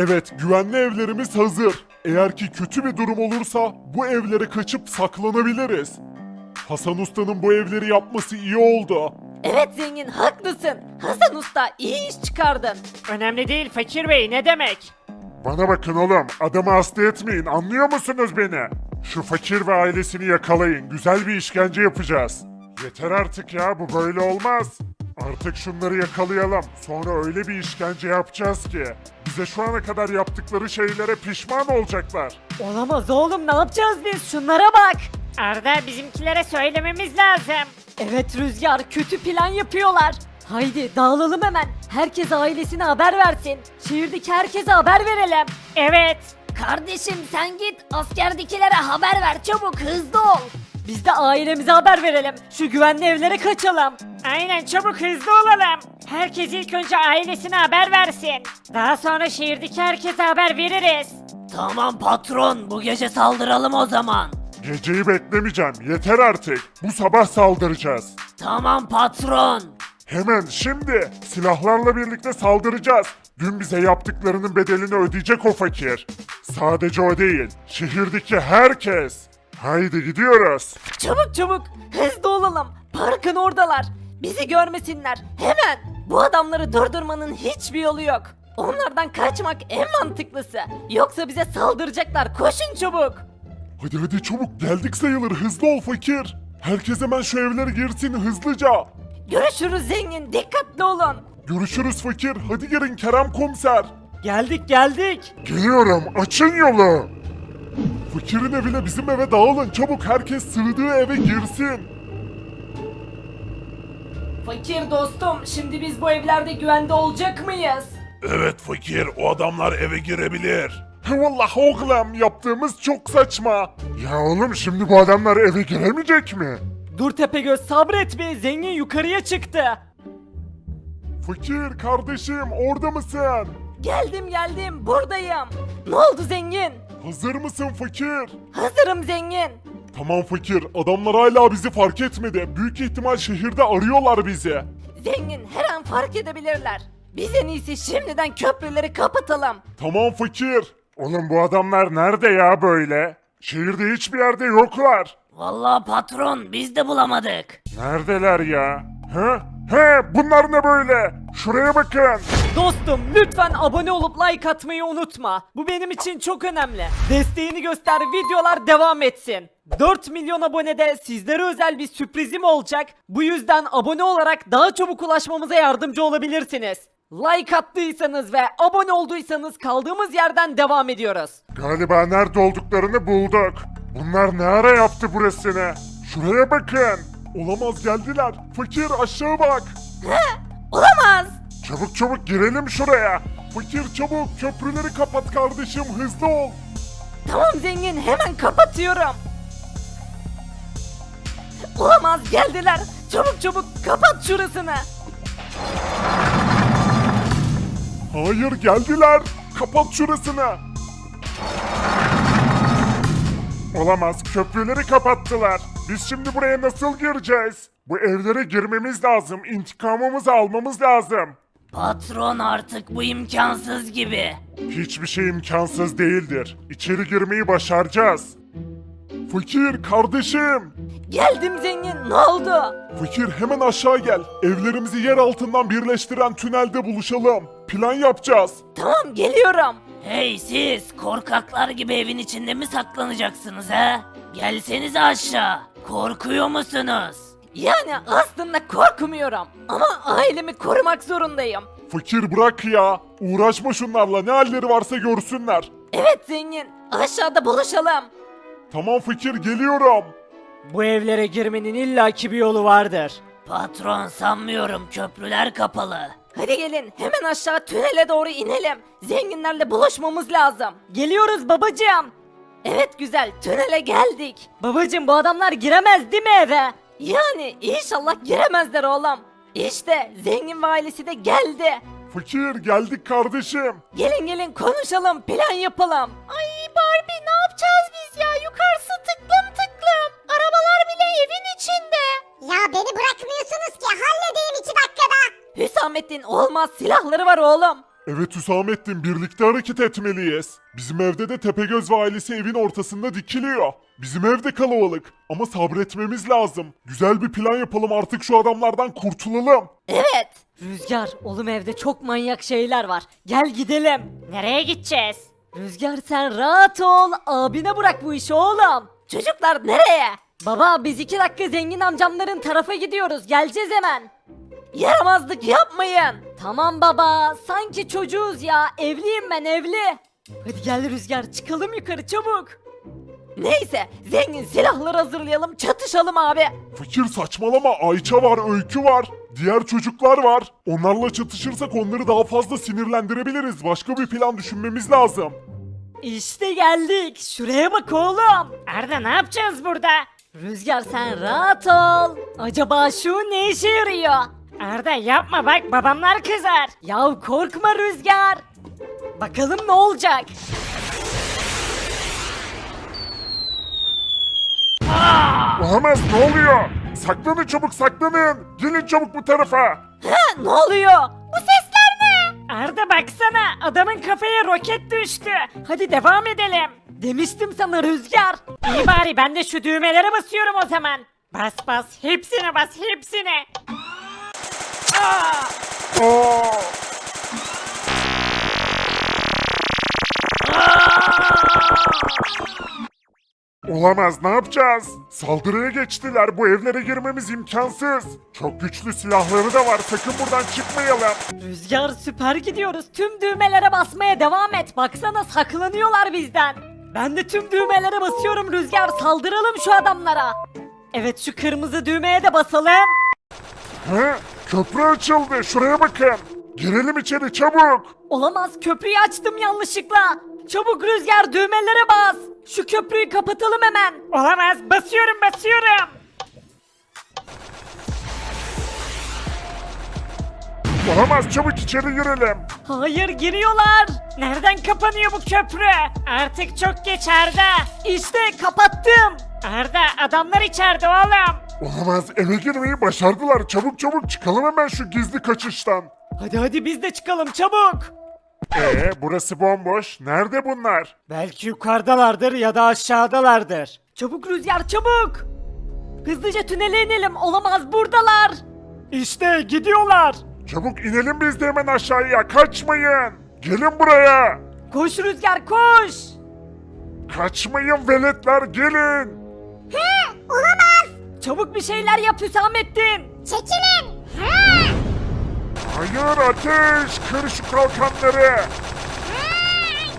Evet, güvenli evlerimiz hazır. Eğer ki kötü bir durum olursa bu evlere kaçıp saklanabiliriz. Hasan Usta'nın bu evleri yapması iyi oldu. Evet zengin haklısın. Hasan Usta iyi iş çıkardın. Önemli değil fakir bey ne demek? Bana bakın oğlum, adamı hasta etmeyin, anlıyor musunuz beni? Şu fakir ve ailesini yakalayın, güzel bir işkence yapacağız. Yeter artık ya, bu böyle olmaz. Artık şunları yakalayalım, sonra öyle bir işkence yapacağız ki... Bize şu ana kadar yaptıkları şeylere pişman olacaklar. Olamaz oğlum ne yapacağız biz şunlara bak. Arda bizimkilere söylememiz lazım. Evet Rüzgar kötü plan yapıyorlar. Haydi dağılalım hemen. Herkes ailesine haber versin. Şehirdeki herkese haber verelim. Evet. Kardeşim sen git askerdekilere haber ver çabuk hızlı ol. Biz de ailemize haber verelim. Şu güvenli evlere kaçalım. Aynen çabuk hızlı olalım. Herkes ilk önce ailesine haber versin. Daha sonra şehirdeki herkese haber veririz. Tamam patron bu gece saldıralım o zaman. Geceyi beklemeyeceğim, yeter artık. Bu sabah saldıracağız. Tamam patron. Hemen şimdi silahlarla birlikte saldıracağız. Dün bize yaptıklarının bedelini ödeyecek o fakir. Sadece o değil, şehirdeki herkes. Haydi gidiyoruz. Çabuk çabuk hızlı olalım. Parkın oradalar. Bizi görmesinler. Hemen. Bu adamları durdurmanın hiçbir yolu yok. Onlardan kaçmak en mantıklısı. Yoksa bize saldıracaklar. Koşun çabuk. Hadi hadi çabuk geldik sayılır hızlı ol fakir. Herkes hemen şu evlere girsin hızlıca. Görüşürüz zengin. Dikkatli olun. Görüşürüz fakir. Hadi gelin Kerem komiser. Geldik geldik. Geliyorum açın yolu. Fakirin evine bizim eve dağılın çabuk herkes sığdığı eve girsin. Fakir dostum, şimdi biz bu evlerde güvende olacak mıyız? Evet fakir o adamlar eve girebilir. Vallahi oğlum yaptığımız çok saçma. Ya oğlum şimdi bu adamlar eve giremeyecek mi? Dur Tepegöz sabret bir zengin yukarıya çıktı. Fakir kardeşim orada mısın? Geldim geldim, buradayım. Ne oldu zengin? Hazır mısın fakir? Hazırım zengin. Tamam fakir adamlar hala bizi fark etmedi. Büyük ihtimal şehirde arıyorlar bizi. Zengin her an fark edebilirler. Biz en iyisi şimdiden köprüleri kapatalım. Tamam fakir. Oğlum bu adamlar nerede ya böyle? Şehirde hiçbir yerde yoklar. Vallahi patron biz de bulamadık. Neredeler ya? He? He bunlar ne böyle? Şuraya bakın. Dostum lütfen abone olup like atmayı unutma. Bu benim için çok önemli. Desteğini göster videolar devam etsin. 4 milyon abonede sizlere özel bir sürprizim olacak. Bu yüzden abone olarak daha çabuk ulaşmamıza yardımcı olabilirsiniz. Like attıysanız ve abone olduysanız kaldığımız yerden devam ediyoruz. Galiba nerede olduklarını bulduk. Bunlar ne ara yaptı burasını? Şuraya bakın. Olamaz geldiler. Fakir aşağı bak. Olamaz. Çabuk çabuk girelim şuraya. Fakir çabuk köprüleri kapat kardeşim hızlı ol. Tamam zengin hemen kapatıyorum. Olamaz geldiler. Çabuk çabuk kapat şurasını. Hayır geldiler. Kapat şurasını. Olamaz köprüleri kapattılar. Biz şimdi buraya nasıl gireceğiz? Bu evlere girmemiz lazım. İntikamımızı almamız lazım. Patron artık bu imkansız gibi. Hiçbir şey imkansız değildir. İçeri girmeyi başaracağız. Fakir kardeşim. Geldim zengin ne oldu? Fakir hemen aşağı gel. Evlerimizi yer altından birleştiren tünelde buluşalım. Plan yapacağız. Tamam geliyorum. Hey siz korkaklar gibi evin içinde mi saklanacaksınız he? Gelsenize aşağı. Korkuyor musunuz? Yani aslında korkmuyorum ama ailemi korumak zorundayım. Fakir bırak ya. Uğraşma şunlarla ne halleri varsa görsünler. Evet zengin aşağıda buluşalım. Tamam fakir geliyorum. Bu evlere girmenin illaki bir yolu vardır. Patron sanmıyorum köprüler kapalı. Hadi gelin hemen aşağı tünele doğru inelim. Zenginlerle buluşmamız lazım. Geliyoruz babacığım. Evet güzel tünele geldik. Babacığım bu adamlar giremez değil mi eve? Yani inşallah giremezler oğlum. İşte zengin ve ailesi de geldi. Fakir geldik kardeşim. Gelin gelin konuşalım plan yapalım. Ay Barbie ne yapacağız biz ya yukarısı tıklım tıklım. Arabalar bile evin içinde. Ya beni bırakmıyorsunuz ki halledeyim iki dakikada. Hüsamettin olmaz silahları var oğlum. Evet Hüsamettin birlikte hareket etmeliyiz. Bizim evde de Tepegöz ve ailesi evin ortasında dikiliyor. Bizim evde kalabalık ama sabretmemiz lazım. Güzel bir plan yapalım artık şu adamlardan kurtulalım. Evet. Rüzgar oğlum evde çok manyak şeyler var. Gel gidelim. Nereye gideceğiz? Rüzgar sen rahat ol. Abine bırak bu işi oğlum. Çocuklar nereye? Baba biz iki dakika zengin amcamların tarafa gidiyoruz. Geleceğiz hemen. Yaramazlık yapmayın. Tamam baba. Sanki çocuğuz ya. Evliyim ben evli. Hadi gel Rüzgar çıkalım yukarı çabuk. Neyse zengin silahlar hazırlayalım çatışalım abi. Fakir saçmalama Ayça var, Öykü var. Diğer çocuklar var. Onlarla çatışırsak onları daha fazla sinirlendirebiliriz. Başka bir plan düşünmemiz lazım. İşte geldik. Şuraya bak oğlum. Arda ne yapacağız burada? Rüzgar sen rahat ol. Acaba şu ne işe yarıyor? Arda yapma bak babamlar kızar. Ya korkma Rüzgar. Bakalım ne olacak? Olamaz ne oluyor? Saklanın çabuk saklanın. Gelin çabuk bu tarafa. Ha, ne oluyor? Bu sesler ne? Arda baksana adamın kafaya roket düştü. Hadi devam edelim. Demiştim sana Rüzgar. İyi bari ben de şu düğmelere basıyorum o zaman. Bas bas hepsine bas hepsine. Aa! Olamaz ne yapacağız? Saldırıya geçtiler. Bu evlere girmemiz imkansız. Çok güçlü silahları da var. Sakın buradan çıkmayalım. Rüzgar süper gidiyoruz. Tüm düğmelere basmaya devam et. Baksana saklanıyorlar bizden. Ben de tüm düğmelere basıyorum Rüzgar. Saldıralım şu adamlara. Evet şu kırmızı düğmeye de basalım. He? Köprü açıldı. Şuraya bakın. Girelim içeri çabuk. Olamaz köprüyü açtım yanlışlıkla. Çabuk Rüzgar düğmelere bas. Şu köprüyü kapatalım hemen. Olamaz basıyorum basıyorum. Olamaz çabuk içeri girelim. Hayır giriyorlar. Nereden kapanıyor bu köprü? Artık çok geç Arda. İşte kapattım. Arda adamlar içeride oğlum. Olamaz eve girmeyi başardılar. Çabuk çabuk çıkalım hemen şu gizli kaçıştan. Hadi hadi biz de çıkalım çabuk. Ee burası bomboş. Nerede bunlar? Belki yukarıdalardır ya da aşağıdalardır. Çabuk Rüzgar çabuk. Hızlıca tünele inelim. Olamaz buradalar. İşte gidiyorlar. Çabuk inelim biz de hemen aşağıya. Kaçmayın. Gelin buraya. Koş Rüzgar koş. Kaçmayın veletler gelin. Hı, olamaz. Çabuk bir şeyler yap Hüsamettin. Çekilin. Hayır ateş. Kır şu kalkanları.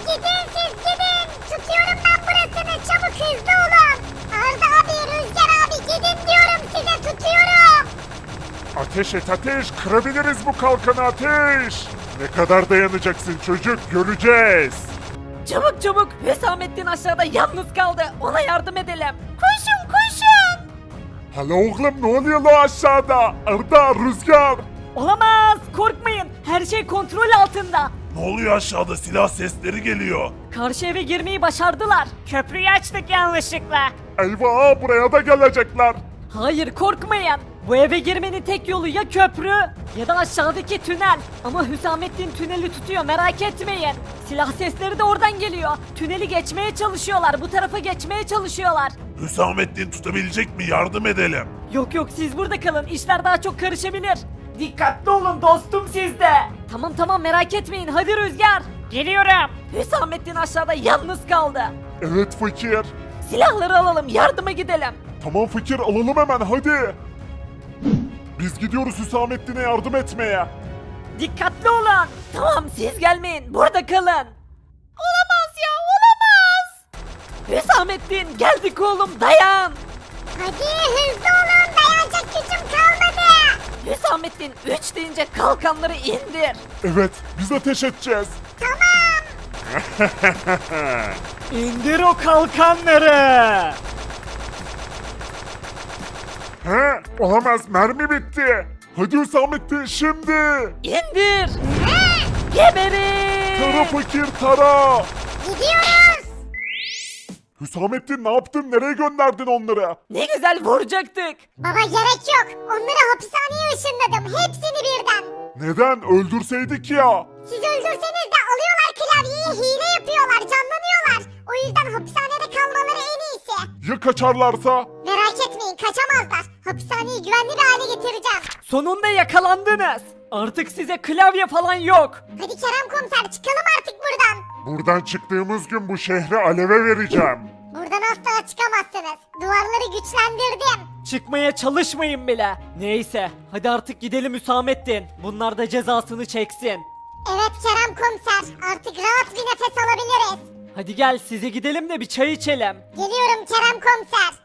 gidin siz gidin. Tutuyorum ben burasını. Çabuk hızlı olun. Arda abi, Rüzgar abi gidin diyorum size tutuyorum. Ateş et ateş. Kırabiliriz bu kalkanı ateş. Ne kadar dayanacaksın çocuk göreceğiz. Çabuk çabuk Hüsamettin aşağıda yalnız kaldı. Ona yardım edelim. Koşun koşun. Hala oğlum ne oluyor lan aşağıda? Arda, Rüzgar. Olamaz korkmayın. Her şey kontrol altında. Ne oluyor aşağıda? Silah sesleri geliyor. Karşı eve girmeyi başardılar. Köprüyü açtık yanlışlıkla. Eyvah buraya da gelecekler. Hayır korkmayın. Bu eve girmenin tek yolu ya köprü ya da aşağıdaki tünel. Ama Hüsamettin tüneli tutuyor merak etmeyin. Silah sesleri de oradan geliyor. Tüneli geçmeye çalışıyorlar. Bu tarafa geçmeye çalışıyorlar. Hüsamettin tutabilecek mi? Yardım edelim. Yok yok siz burada kalın. İşler daha çok karışabilir. Dikkatli olun dostum sizde. Tamam tamam merak etmeyin. Hadi Rüzgar. Geliyorum. Hüsamettin aşağıda yalnız kaldı. Evet fakir. Silahları alalım yardıma gidelim. Tamam fakir alalım hemen hadi. Biz gidiyoruz Hüsamettin'e yardım etmeye. Dikkatli olun. Tamam siz gelmeyin burada kalın. Olamaz ya olamaz. Hüsamettin geldik oğlum dayan. Hadi hızlı olun. Dayanacak gücüm kalmadı. Hüsamettin 3 deyince kalkanları indir. Evet biz ateş edeceğiz. İndir o kalkanları. He? Olamaz mermi bitti. Hadi Hüsamettin şimdi. İndir. Geberin. Tara fakir tara. Gidiyoruz. Hüsamettin ne yaptın? Nereye gönderdin onları? Ne güzel vuracaktık. Baba gerek yok. Onları hapishaneye ışınladım. Hepsini birden. Neden? Öldürseydik ya. Siz öldürseniz de alıyorlar klavyeyi hile yapıyorlar canlanıyorlar. O yüzden hapishanede iyisi. Ya kaçarlarsa? Merak etmeyin kaçamazlar. Hapishaneyi güvenli bir hale getireceğim. Sonunda yakalandınız. Artık size klavye falan yok. Hadi Kerem komiser çıkalım artık buradan. Buradan çıktığımız gün bu şehri aleve vereceğim. Buradan asla çıkamazsınız. Duvarları güçlendirdim. Çıkmaya çalışmayın bile. Neyse hadi artık gidelim Hüsamettin. Bunlar da cezasını çeksin. Evet Kerem komiser artık rahat bir nefes alabiliriz. Hadi gel size gidelim de bir çay içelim. Geliyorum Kerem komiser.